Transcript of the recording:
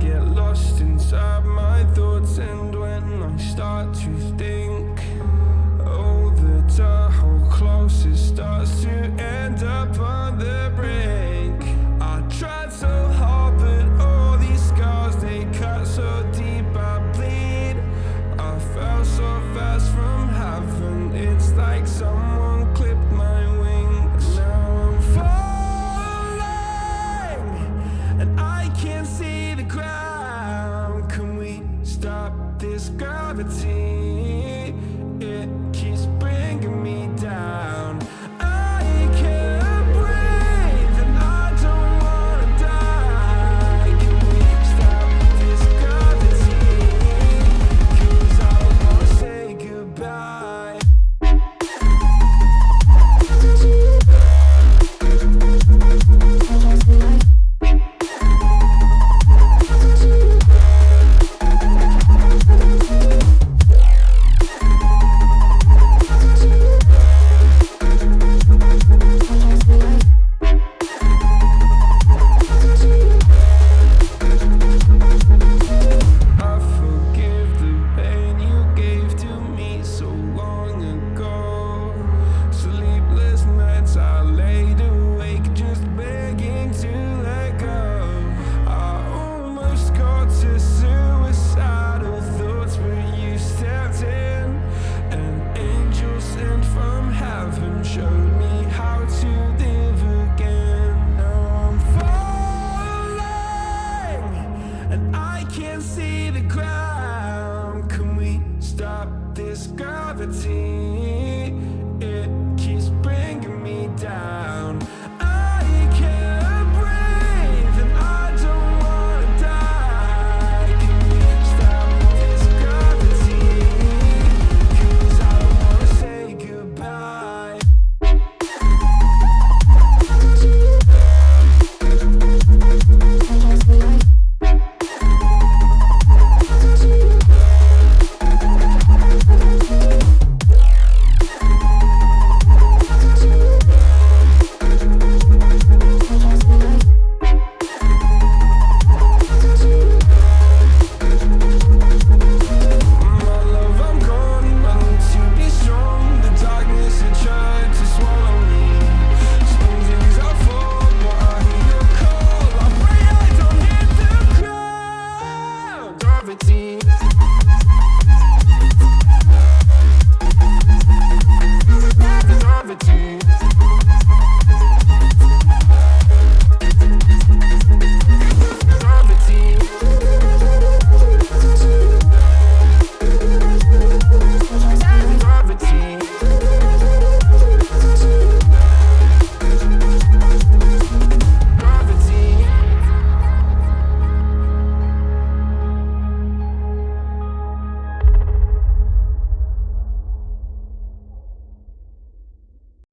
get lost inside my thoughts And when I start to think gravity eternity